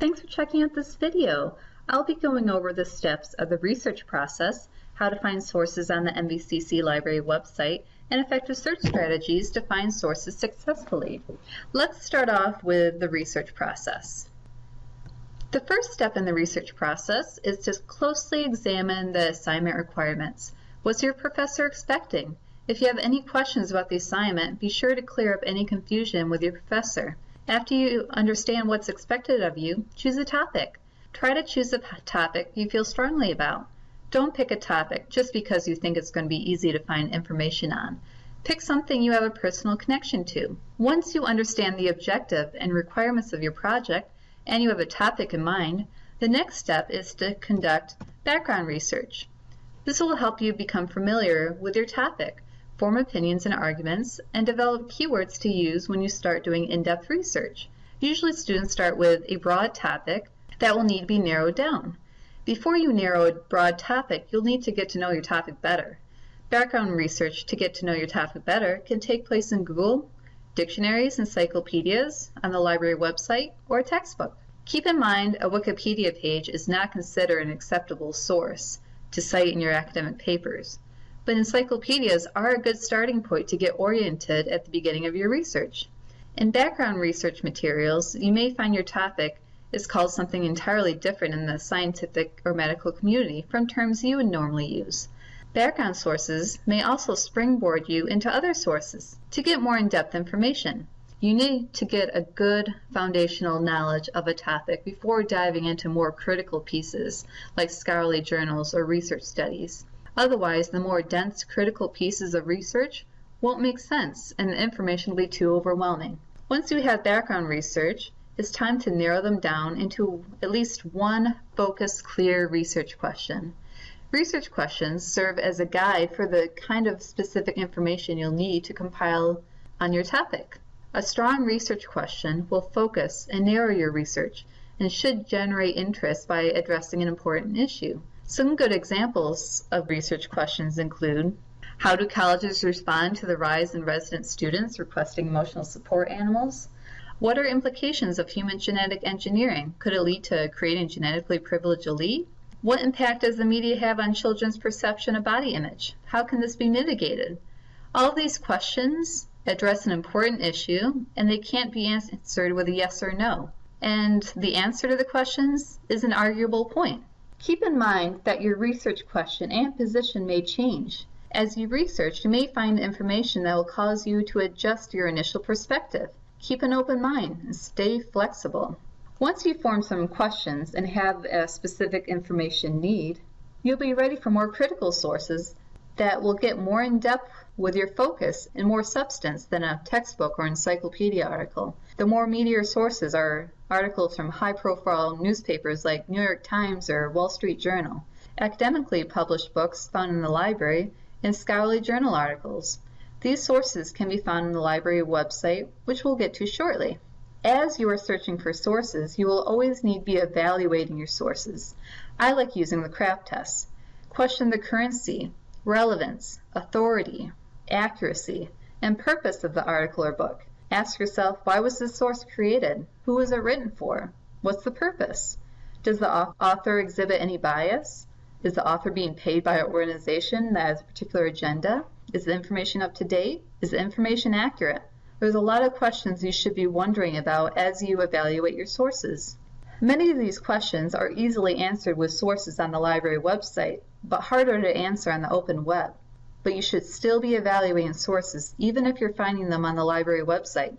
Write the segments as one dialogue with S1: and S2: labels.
S1: Thanks for checking out this video. I'll be going over the steps of the research process, how to find sources on the MVCC library website, and effective search strategies to find sources successfully. Let's start off with the research process. The first step in the research process is to closely examine the assignment requirements. What's your professor expecting? If you have any questions about the assignment, be sure to clear up any confusion with your professor. After you understand what's expected of you, choose a topic. Try to choose a topic you feel strongly about. Don't pick a topic just because you think it's going to be easy to find information on. Pick something you have a personal connection to. Once you understand the objective and requirements of your project, and you have a topic in mind, the next step is to conduct background research. This will help you become familiar with your topic form opinions and arguments, and develop keywords to use when you start doing in-depth research. Usually students start with a broad topic that will need to be narrowed down. Before you narrow a broad topic, you'll need to get to know your topic better. Background research to get to know your topic better can take place in Google, dictionaries, encyclopedias, on the library website, or a textbook. Keep in mind a Wikipedia page is not considered an acceptable source to cite in your academic papers but encyclopedias are a good starting point to get oriented at the beginning of your research. In background research materials, you may find your topic is called something entirely different in the scientific or medical community from terms you would normally use. Background sources may also springboard you into other sources to get more in-depth information. You need to get a good foundational knowledge of a topic before diving into more critical pieces like scholarly journals or research studies. Otherwise, the more dense critical pieces of research won't make sense and the information will be too overwhelming. Once you have background research, it's time to narrow them down into at least one focused, clear research question. Research questions serve as a guide for the kind of specific information you'll need to compile on your topic. A strong research question will focus and narrow your research and should generate interest by addressing an important issue. Some good examples of research questions include how do colleges respond to the rise in resident students requesting emotional support animals? What are implications of human genetic engineering? Could it lead to creating genetically privileged elite? What impact does the media have on children's perception of body image? How can this be mitigated? All these questions address an important issue and they can't be answered with a yes or no. And the answer to the questions is an arguable point. Keep in mind that your research question and position may change. As you research, you may find information that will cause you to adjust your initial perspective. Keep an open mind and stay flexible. Once you form some questions and have a specific information need, you'll be ready for more critical sources that will get more in depth with your focus and more substance than a textbook or encyclopedia article. The more meatier sources are articles from high-profile newspapers like New York Times or Wall Street Journal, academically published books found in the library, and scholarly journal articles. These sources can be found on the library website, which we'll get to shortly. As you are searching for sources, you will always need to be evaluating your sources. I like using the CRAAP test. Question the currency, relevance, authority, accuracy, and purpose of the article or book. Ask yourself, why was this source created? Who was it written for? What's the purpose? Does the author exhibit any bias? Is the author being paid by an organization that has a particular agenda? Is the information up to date? Is the information accurate? There's a lot of questions you should be wondering about as you evaluate your sources. Many of these questions are easily answered with sources on the library website, but harder to answer on the open web but you should still be evaluating sources even if you're finding them on the library website.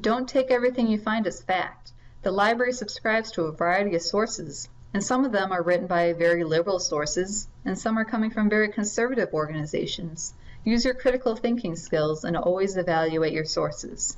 S1: Don't take everything you find as fact. The library subscribes to a variety of sources, and some of them are written by very liberal sources, and some are coming from very conservative organizations. Use your critical thinking skills and always evaluate your sources.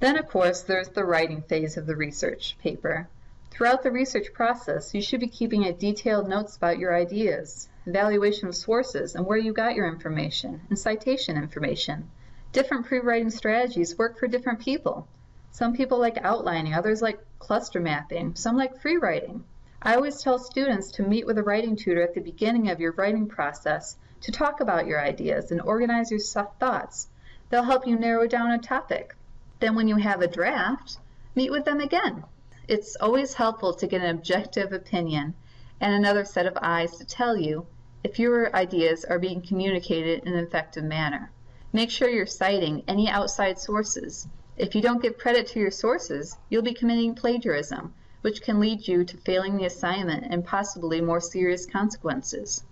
S1: Then, of course, there's the writing phase of the research paper. Throughout the research process, you should be keeping a detailed notes about your ideas, evaluation of sources and where you got your information, and citation information. Different pre-writing strategies work for different people. Some people like outlining, others like cluster mapping, some like free writing. I always tell students to meet with a writing tutor at the beginning of your writing process to talk about your ideas and organize your thoughts. They'll help you narrow down a topic. Then when you have a draft, meet with them again it's always helpful to get an objective opinion and another set of eyes to tell you if your ideas are being communicated in an effective manner. Make sure you're citing any outside sources. If you don't give credit to your sources, you'll be committing plagiarism, which can lead you to failing the assignment and possibly more serious consequences.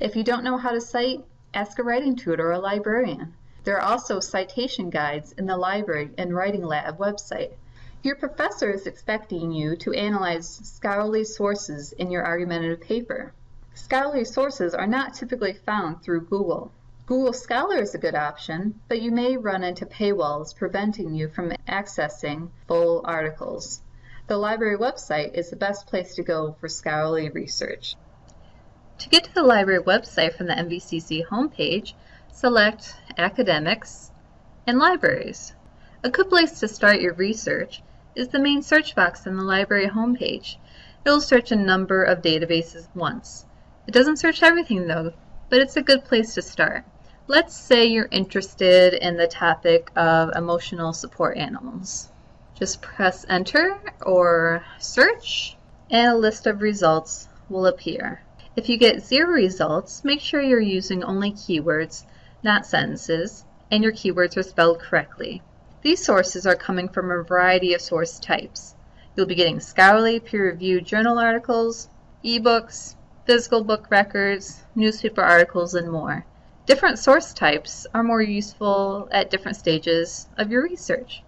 S1: If you don't know how to cite, ask a writing tutor or a librarian. There are also citation guides in the library and writing lab website. Your professor is expecting you to analyze scholarly sources in your argumentative paper. Scholarly sources are not typically found through Google. Google Scholar is a good option, but you may run into paywalls preventing you from accessing full articles. The library website is the best place to go for scholarly research. To get to the library website from the MVCC homepage, select Academics and Libraries. A good place to start your research is the main search box on the library homepage. It will search a number of databases once. It doesn't search everything though, but it's a good place to start. Let's say you're interested in the topic of emotional support animals. Just press enter or search and a list of results will appear. If you get zero results, make sure you're using only keywords, not sentences, and your keywords are spelled correctly. These sources are coming from a variety of source types. You'll be getting scholarly, peer-reviewed journal articles, ebooks, physical book records, newspaper articles, and more. Different source types are more useful at different stages of your research.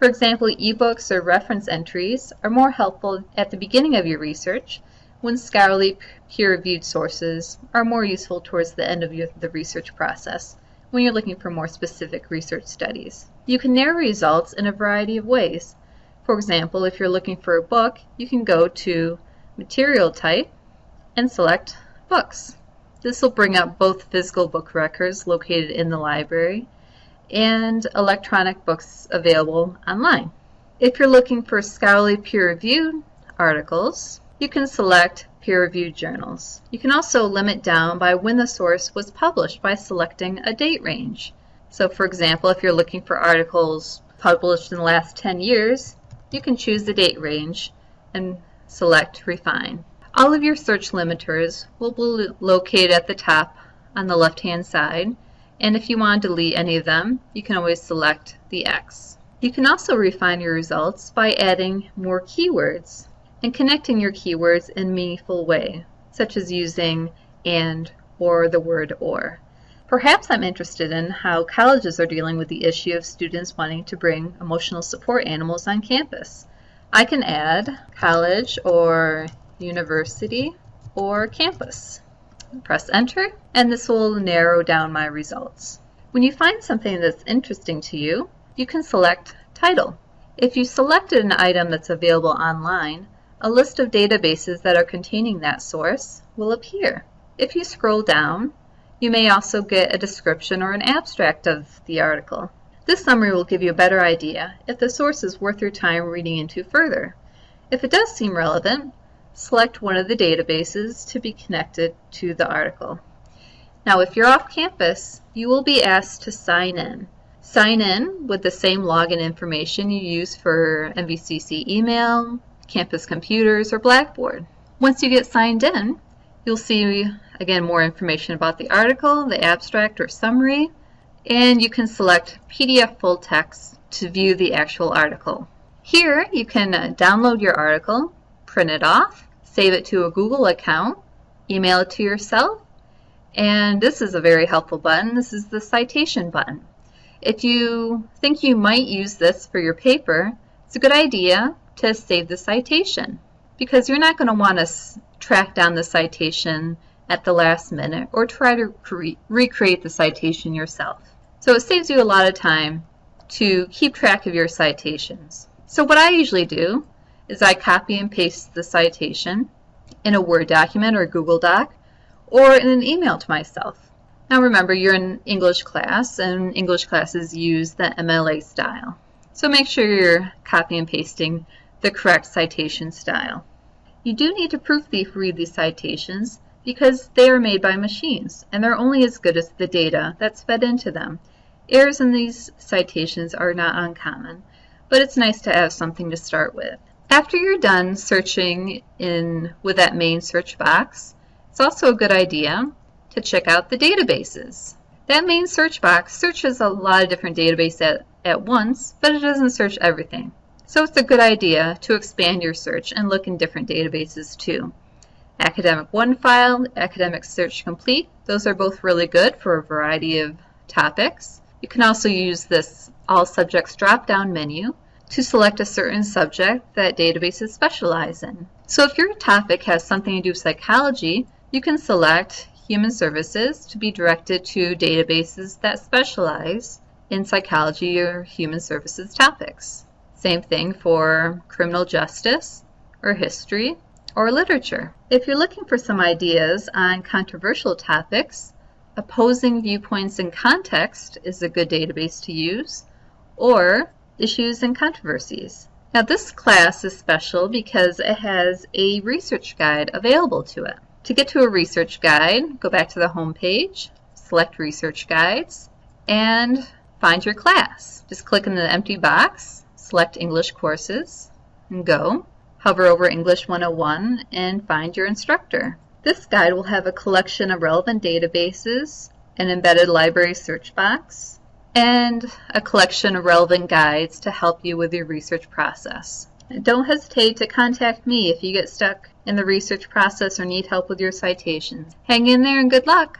S1: For example, ebooks or reference entries are more helpful at the beginning of your research, when scholarly peer-reviewed sources are more useful towards the end of your, the research process, when you're looking for more specific research studies. You can narrow results in a variety of ways. For example, if you're looking for a book, you can go to Material Type and select Books. This will bring up both physical book records located in the library and electronic books available online. If you're looking for scholarly peer-reviewed articles, you can select peer-reviewed journals. You can also limit down by when the source was published by selecting a date range. So for example, if you're looking for articles published in the last 10 years, you can choose the date range and select Refine. All of your search limiters will be located at the top on the left hand side and if you want to delete any of them you can always select the X. You can also refine your results by adding more keywords and connecting your keywords in a meaningful way such as using and or the word or. Perhaps I'm interested in how colleges are dealing with the issue of students wanting to bring emotional support animals on campus. I can add college or university, or campus. Press enter and this will narrow down my results. When you find something that's interesting to you, you can select title. If you selected an item that's available online, a list of databases that are containing that source will appear. If you scroll down, you may also get a description or an abstract of the article. This summary will give you a better idea if the source is worth your time reading into further. If it does seem relevant, select one of the databases to be connected to the article. Now if you're off campus, you will be asked to sign in. Sign in with the same login information you use for MVCC email, campus computers, or Blackboard. Once you get signed in, you'll see again more information about the article, the abstract or summary, and you can select PDF full text to view the actual article. Here you can uh, download your article print it off, save it to a Google account, email it to yourself, and this is a very helpful button. This is the citation button. If you think you might use this for your paper, it's a good idea to save the citation because you're not going to want to track down the citation at the last minute or try to re recreate the citation yourself. So it saves you a lot of time to keep track of your citations. So what I usually do is I copy and paste the citation in a Word document or Google Doc or in an email to myself. Now remember, you're in English class, and English classes use the MLA style. So make sure you're copy and pasting the correct citation style. You do need to proofread these citations because they are made by machines, and they're only as good as the data that's fed into them. Errors in these citations are not uncommon, but it's nice to have something to start with. After you're done searching in with that main search box, it's also a good idea to check out the databases. That main search box searches a lot of different databases at, at once, but it doesn't search everything. So it's a good idea to expand your search and look in different databases too. Academic OneFile, Academic Search Complete, those are both really good for a variety of topics. You can also use this All Subjects drop-down menu to select a certain subject that databases specialize in. So if your topic has something to do with psychology, you can select Human Services to be directed to databases that specialize in psychology or human services topics. Same thing for criminal justice or history or literature. If you're looking for some ideas on controversial topics, Opposing Viewpoints in Context is a good database to use, or Issues and Controversies. Now this class is special because it has a research guide available to it. To get to a research guide, go back to the home page, select Research Guides, and find your class. Just click in the empty box, select English Courses, and go. Hover over English 101 and find your instructor. This guide will have a collection of relevant databases, an embedded library search box, and a collection of relevant guides to help you with your research process. Don't hesitate to contact me if you get stuck in the research process or need help with your citations. Hang in there and good luck!